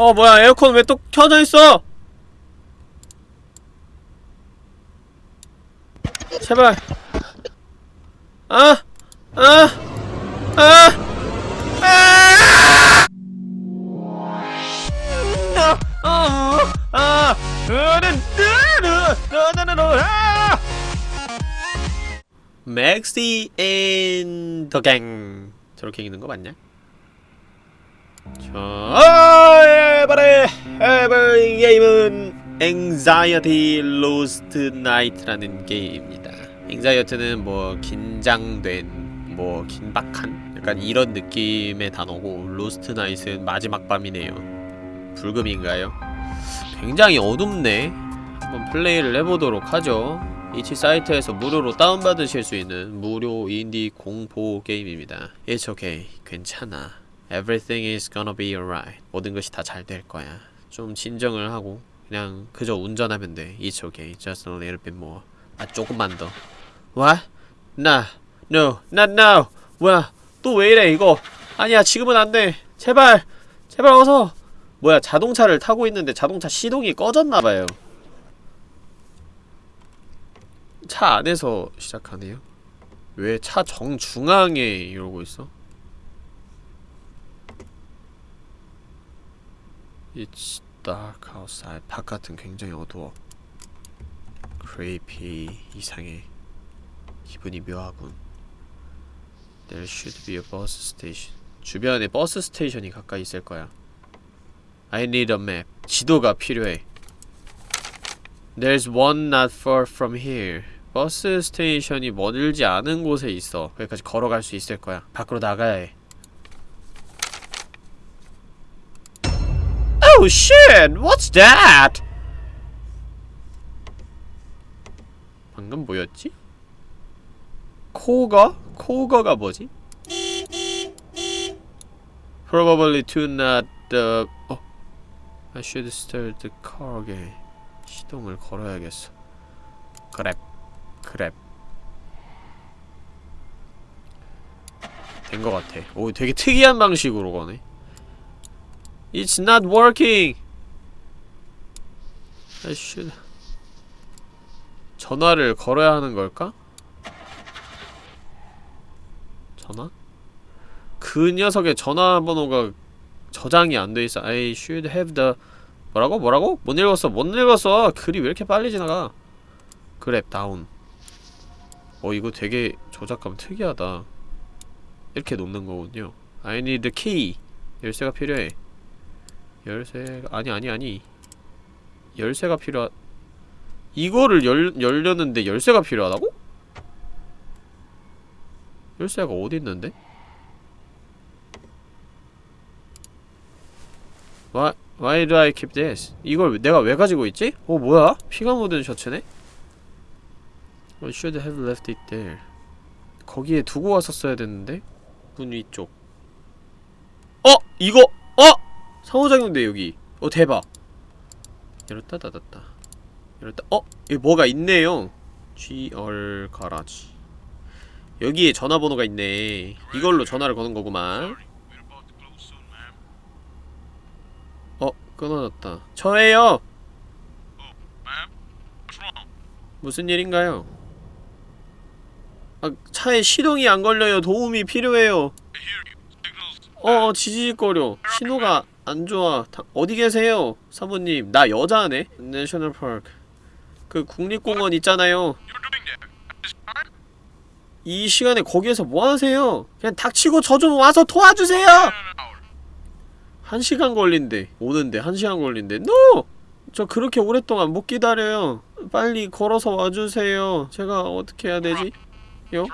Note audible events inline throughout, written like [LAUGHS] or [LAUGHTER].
어 뭐야 에어컨 왜 또 켜져 있어? 제발. 아, 아, 아, 아! 아, 아, 맥시 앤더 갱 저렇게 읽는 거 맞냐? 자, 이번에 해볼 게임은 Anxiety Lost Night라는 게임입니다. Anxiety는 뭐 긴장된, 뭐 긴박한 약간 이런 느낌의 단어고 Lost Night는 마지막 밤이네요. 불금인가요? 굉장히 어둡네. 한번 플레이를 해보도록 하죠. itch 사이트에서 무료로 다운받으실 수 있는 무료 인디 공포 게임입니다. It's okay. 괜찮아. Everything is gonna be alright. 모든 것이 다 잘 될 거야. 좀 진정을 하고 그냥 그저 운전하면 돼. It's okay. Just a little bit more. 아 조금만 더. What? 나 No. Not now. 뭐야? 또 왜 이래 이거? 아니야 지금은 안 돼. 제발. 제발 어서. 뭐야 자동차를 타고 있는데 자동차 시동이 꺼졌나봐요. 차 안에서 시작하네요. 왜 차 정중앙에 이러고 있어? It's dark outside. 바깥은 굉장히 어두워. creepy. 이상해. 기분이 묘하군. There should be a bus station. 주변에 버스 스테이션이 가까이 있을 거야. I need a map. 지도가 필요해. There's one not far from here. 버스 스테이션이 멀지 않은 곳에 있어. 거기까지 걸어갈 수 있을 거야. 밖으로 나가야 해. Oh shit! What's that? 방금 뭐였지? 코거? 코거가 뭐지? Probably to not the... 어. I should start the car again. 시동을 걸어야겠어. 그랩. 그랩. 된 것 같아. 오, 되게 특이한 방식으로 거네. It's not working. Should. 전화를 걸어야 하는 걸까? 전화? 그 녀석의 전화번호가 저장이 안 돼 있어. I should have the 뭐라고? 뭐라고? 못 읽었어. 못 읽었어. 글이 왜 이렇게 빨리 지나가? 그랩 다운. 어 이거 되게 조작감 특이하다. 이렇게 놓는 거군요. I need the key. 열쇠가 필요해. 열쇠가 아니 아니 아니. 열쇠가 필요하. 이거를 열 열려는데 열쇠가 필요하다고? 열쇠가 어디 있는데? Why, why do I keep this? 이걸 내가 왜 가지고 있지? 어 뭐야? 피가 묻은 셔츠네? I should have left it there. 거기에 두고 왔었어야 됐는데? 문 위쪽. 어! 이거! 어! 상호작용돼 여기. 어 대박. 열었다 닫았다. 열었다. 어! 여기 뭐가 있네요. GR 가라지. 여기에 전화번호가 있네. 이걸로 전화를 거는 거구만. 어, 끊어졌다. 저예요. 무슨 일인가요? 아, 차에 시동이 안 걸려요. 도움이 필요해요. 어, 지지직거려. 신호가 안 좋아. 다, 어디 계세요? 사모님, 나 여자네? 내셔널 파크. 그 국립공원 있잖아요. 이 시간에 거기에서 뭐 하세요? 그냥 닥치고 저 좀 와서 도와주세요! 한 시간 걸린대. 오는데 한 시간 걸린대. NO! 저 그렇게 오랫동안 못 기다려요. 빨리 걸어서 와주세요. 제가 어떻게 해야 되지? 요?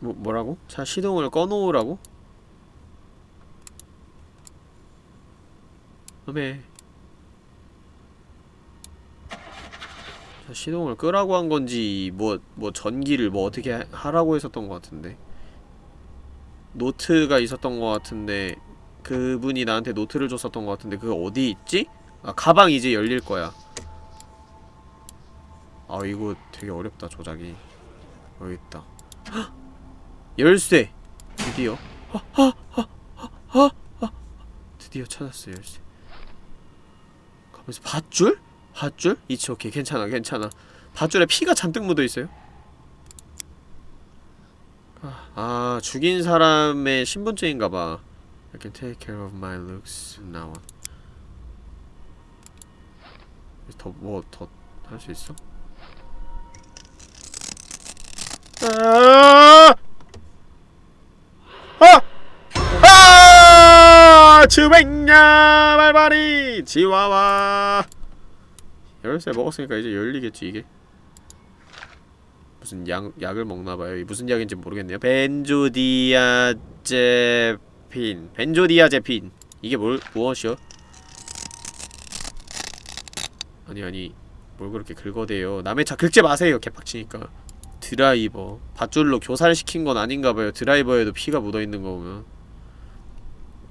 뭐, 뭐라고? 자, 시동을 꺼놓으라고? 어메 자, 시동을 끄라고 한 건지 뭐, 뭐 전기를 뭐 어떻게 하, 하라고 했었던 것 같은데 노트가 있었던 것 같은데 그분이 나한테 노트를 줬었던 것 같은데 그거 어디 있지? 아 가방 이제 열릴 거야 아 이거 되게 어렵다 조작이 여기 있다 헉! 열쇠 드디어. 드디어 찾았어요 열쇠 가면서 밧줄? 밧줄? 이치 오케이 괜찮아 괜찮아 밧줄에 피가 잔뜩 묻어있어요 아, 아 죽인 사람의 신분증인가봐 I can take care of my looks now 더 뭐 더 할 수 있어? 아! 아! 아! 주백냐 말발이. 지와와. 열쇠 먹었으니까 이제 열리겠지 이게. 무슨 약, 약을 먹나봐요. 이 무슨 약인지 모르겠네요. 벤조디아제핀. 벤조디아제핀. 이게 뭘 무엇이요? 아니 아니. 뭘 그렇게 긁어대요. 남의 차 긁지 마세요 개빡치니까. 드라이버. 밧줄로 교살시킨 건 아닌가봐요. 드라이버에도 피가 묻어있는 거 보면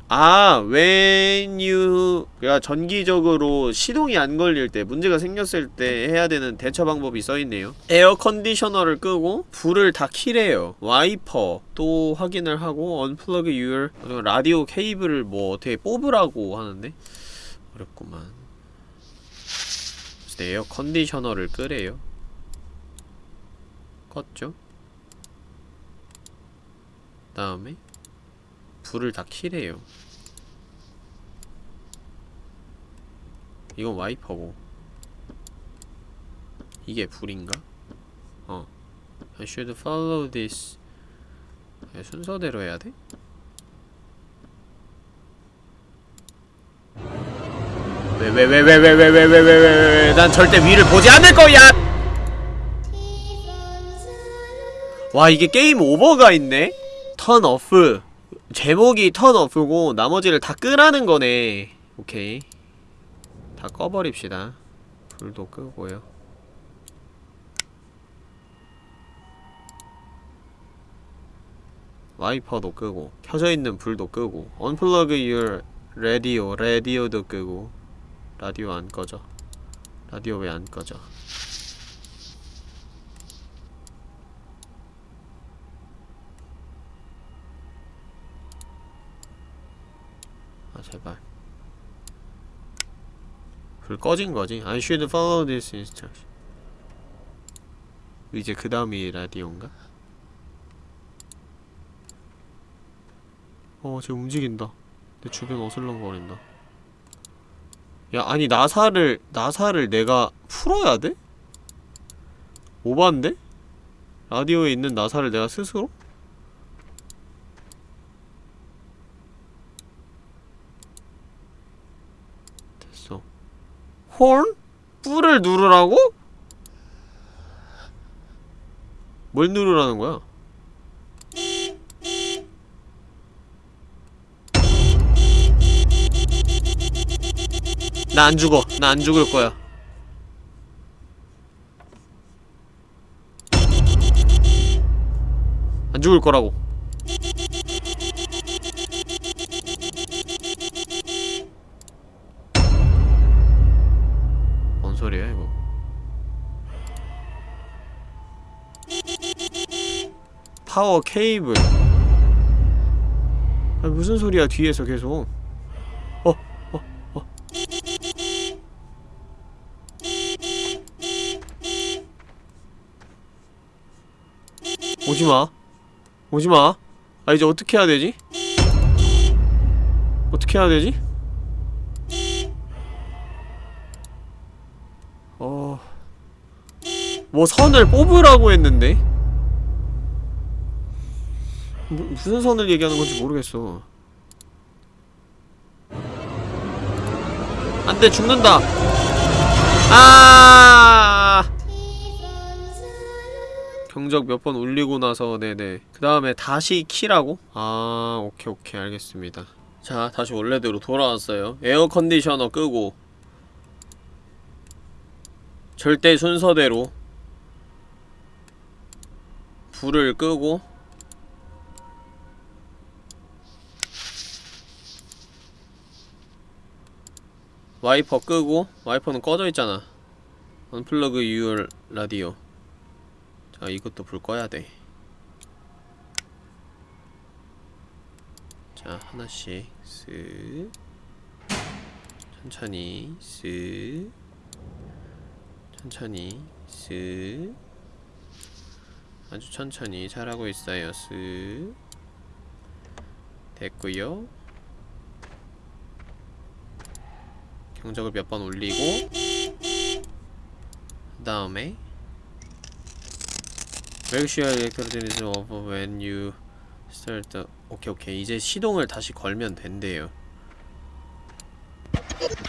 아 when you 가 전기적으로 시동이 안 걸릴 때 문제가 생겼을 때 해야 되는 대처 방법이 써있네요. 에어 컨디셔너를 끄고 불을 다 키래요. 와이퍼 또 확인을 하고 unplug your 라디오 케이블을 뭐 어떻게 뽑으라고 하는데? 어렵구만. 에어 컨디셔너를 끄래요. 껐죠? 다음에 불을 다 키래요 이건 와이퍼고 이게 불인가? 어 I should follow this 아, 순서대로 해야 돼? 왜 왜 왜 왜 왜 왜 왜 왜 왜 왜 난 절대 위를 보지 않을 거야! 와 이게 game over가 있네? turn off 제목이 turn off고 나머지를 다 끄라는 거네 오케이 다 꺼버립시다. 불도 끄고요. 와이퍼도 끄고 켜져있는 불도 끄고 unplug your radio 라디오도 끄고 라디오 안 꺼져. 라디오 왜 안 꺼져? 아 제발 불 꺼진 거지 I should follow this instruction 이제 그 다음이 라디오인가? 어, 쟤 움직인다. 내 주변 어슬렁거린다. 야, 아니 나사를 나사를 내가 풀어야 돼? 오반데? 라디오에 있는 나사를 내가 스스로? 됐어. 홀? 뿔을 누르라고? 뭘 누르라는 거야? 나 안 죽어. 나 안 죽을 거야. 안 죽을 거라고. 파워 케이블. 아 무슨 소리야 뒤에서 계속. 어, 어, 어. 오지마 오지마 아 이제 어떻게 해야 되지? 어떻게 해야 되지? 어... 뭐 선을 뽑으라고 했는데? 무, 무슨 선을 얘기하는 건지 모르겠어. 안돼 죽는다. 아! 경적 몇 번 울리고 나서 네네. 그 다음에 다시 키라고? 아 오케이 오케이. 알겠습니다. 자 다시 원래대로 돌아왔어요. 에어 컨디셔너 끄고. 절대 순서대로. 불을 끄고 와이퍼 끄고 와이퍼는 꺼져 있잖아. 언플러그 유얼 라디오. 자 이것도 불 꺼야 돼. 자 하나씩 쓱. 천천히 쓱. 천천히 쓱. 아주 천천히 잘하고 있어요 쓱. 됐고요 경적을 몇 번 올리고 그 다음에 Make sure electricity is off when you start the... 오케이 오케이 이제 시동을 다시 걸면 된대요.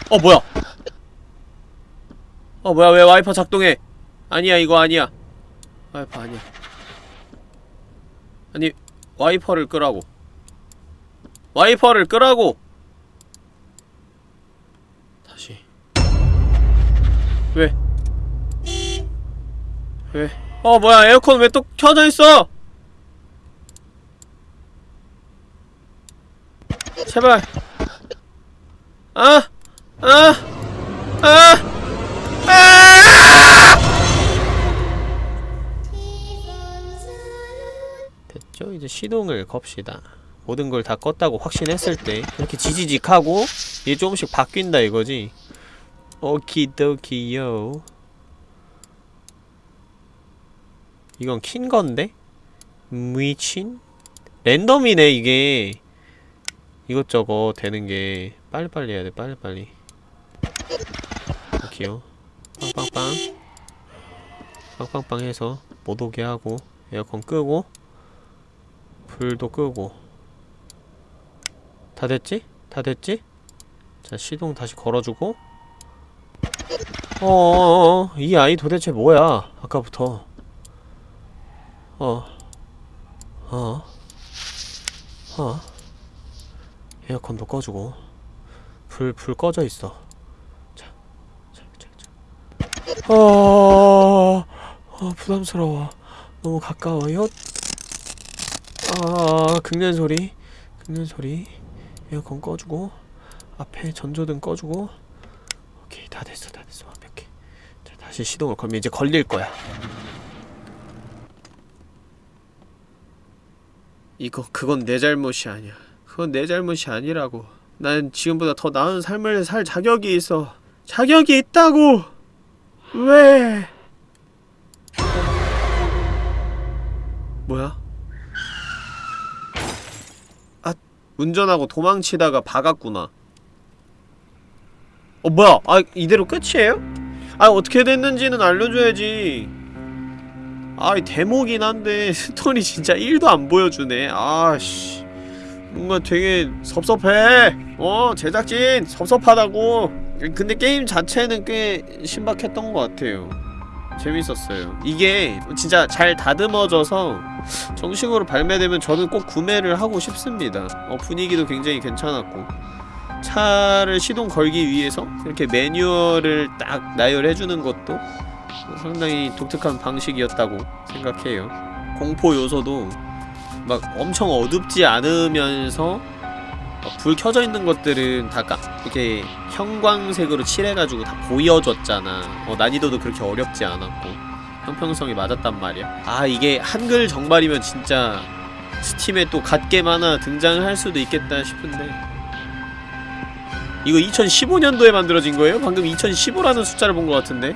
어 뭐야? 어 뭐야? 왜 와이퍼 작동해? 아니야 이거 아니야. 와이퍼 아니야. 아니 와이퍼를 끄라고. 와이퍼를 끄라고 다시 왜? 왜? 어 뭐야 에어컨 왜 또 켜져 있어? 제발 아! 아! 아! 아! 됐죠? 이제 시동을 겁시다 모든 걸 다 껐다고 확신했을 때 이렇게 지지직하고 이게 조금씩 바뀐다 이거지 오키도키요 이건 킨 건데? 미친? 랜덤이네 이게 이것저것 되는 게 빨리빨리 해야 돼 빨리빨리 오케이요 빵빵빵 빵빵빵 해서 못 오게 하고 에어컨 끄고 불도 끄고 다 됐지? 다 됐지? 자 시동 다시 걸어주고 어어어 이 아이 도대체 뭐야 아까부터 어 어, 어. 에어컨도 꺼주고 불, 불 꺼져 있어. 어, 어, 부담스러워 너무 가까워요 아, 긁는 소리 긁는 소리 에어컨 꺼주고 앞에 전조등 꺼주고. 오케이 다 됐어 다 됐어. 완벽해 자 다시 시동을 걸면 이제 걸릴 거야. 이거 그건 내 잘못이 아니야. 그건 내 잘못이 아니라고. 난 지금보다 더 나은 삶을 살 자격이 있어. 자격이 있다고! 왜? 뭐야? 아 운전하고 도망치다가 박았구나 어 뭐야? 아 이대로 끝이에요? 아 어떻게 됐는지는 알려줘야지. 아이 데모긴 한데 [LAUGHS] 스토리 진짜 1도 안 보여주네. 아씨. 뭔가 되게 섭섭해. 어 제작진 섭섭하다고. 근데 게임 자체는 꽤 신박했던 것 같아요. 재밌었어요. 이게 진짜 잘 다듬어져서 정식으로 발매되면 저는 꼭 구매를 하고 싶습니다. 어, 분위기도 굉장히 괜찮았고 차를 시동 걸기 위해서 이렇게 매뉴얼을 딱 나열해주는 것도 상당히 독특한 방식이었다고 생각해요. 공포 요소도 막 엄청 어둡지 않으면서 막불 켜져 있는 것들은 다 까, 이렇게 형광색으로 칠해가지고 다 보여줬잖아. 어, 난이도도 그렇게 어렵지 않았고 형평성이 맞았단 말이야. 아 이게 한글 정발이면 진짜 스팀에 또 갓겜 하나 등장할 수도 있겠다 싶은데 이거 2015년도에 만들어진 거예요? 방금 2015라는 숫자를 본 것 같은데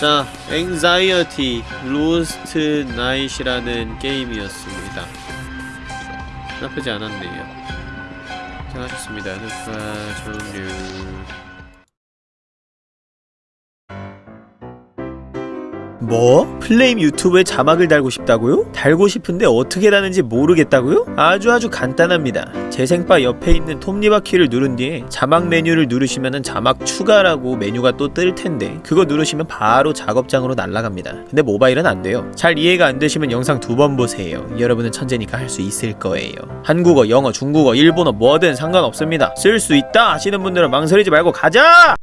자, Anxiety Lost Night이라는 게임이었습니다. 나쁘지 않았네요. 잘하셨습니다. 녹화 종료. 뭐? 플레임 유튜브에 자막을 달고 싶다고요? 달고 싶은데 어떻게 다는지 모르겠다고요? 아주 아주 간단합니다. 재생바 옆에 있는 톱니바퀴를 누른 뒤에 자막 메뉴를 누르시면은 자막 추가라고 메뉴가 또 뜰 텐데 그거 누르시면 바로 작업장으로 날아갑니다. 근데 모바일은 안 돼요. 잘 이해가 안 되시면 영상 두 번 보세요. 여러분은 천재니까 할 수 있을 거예요. 한국어, 영어, 중국어, 일본어 뭐든 상관없습니다. 쓸 수 있다 하시는 분들은 망설이지 말고 가자!